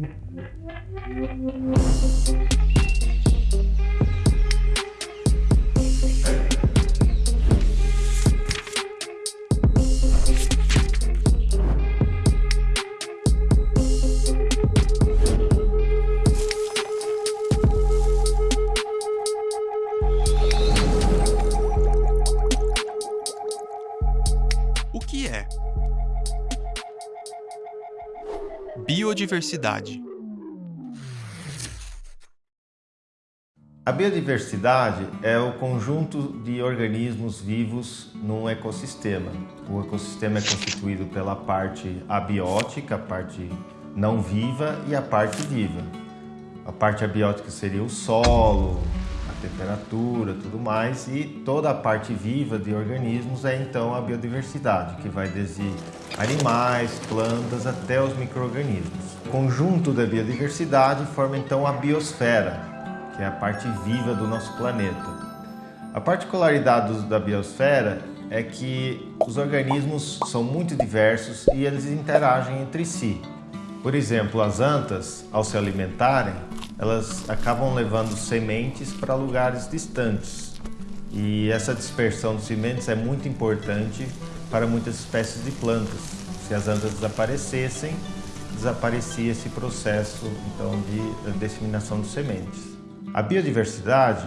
Thank you. Biodiversidade. A biodiversidade é o conjunto de organismos vivos num ecossistema. O ecossistema é constituído pela parte abiótica, a parte não viva e a parte viva. A parte abiótica seria o solo, temperatura, tudo mais, e toda a parte viva de organismos é então a biodiversidade, que vai desde animais, plantas até os micro-organismos. O conjunto da biodiversidade forma então a biosfera, que é a parte viva do nosso planeta. A particularidade da biosfera é que os organismos são muito diversos e eles interagem entre si. Por exemplo, as antas, ao se alimentarem, elas acabam levando sementes para lugares distantes. E essa dispersão de sementes é muito importante para muitas espécies de plantas. Se as andas desaparecessem, desaparecia esse processo então de disseminação de sementes. A biodiversidade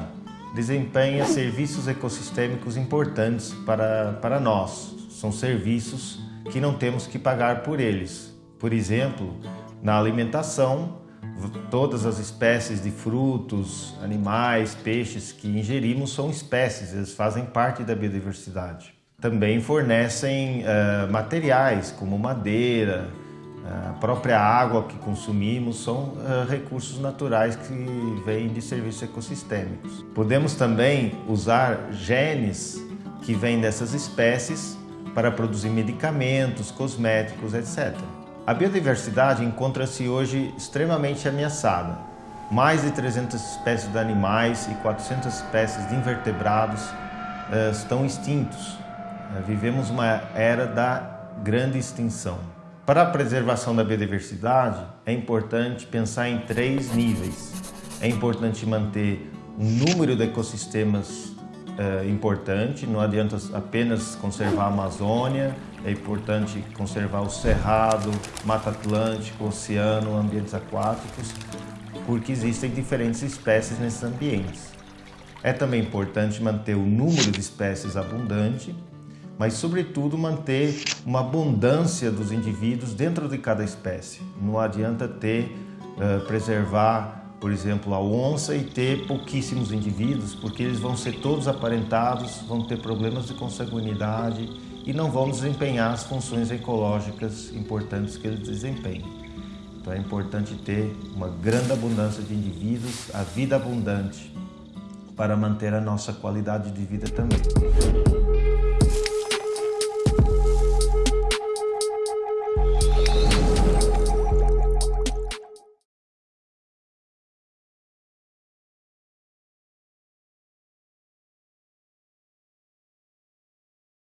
desempenha serviços ecossistêmicos importantes para, para nós. São serviços que não temos que pagar por eles. Por exemplo, na alimentação, todas as espécies de frutos, animais, peixes que ingerimos são espécies, eles fazem parte da biodiversidade. Também fornecem uh, materiais como madeira, eh, a própria água que consumimos são uh, recursos naturais que vêm de serviços ecossistêmicos. Podemos também usar genes que vêm dessas espécies para produzir medicamentos, cosméticos, etc. A biodiversidade encontra-se hoje extremamente ameaçada. Mais de 300 espécies de animais e 400 espécies de invertebrados uh, estão extintos. Uh, vivemos uma era da grande extinção. Para a preservação da biodiversidade, é importante pensar em três níveis. É importante manter um número de ecossistemas uh, importante, não adianta apenas conservar a Amazônia, é importante conservar o cerrado, mata atlântico, oceano, ambientes aquáticos, porque existem diferentes espécies nesses ambientes. É também importante manter o número de espécies abundante, mas sobretudo manter uma abundância dos indivíduos dentro de cada espécie. Não adianta ter, uh, preservar, por exemplo, a onça e ter pouquíssimos indivíduos, porque eles vão ser todos aparentados, vão ter problemas de consanguinidade e não vão desempenhar as funções ecológicas importantes que eles desempenham. Então é importante ter uma grande abundância de indivíduos, a vida abundante, para manter a nossa qualidade de vida também.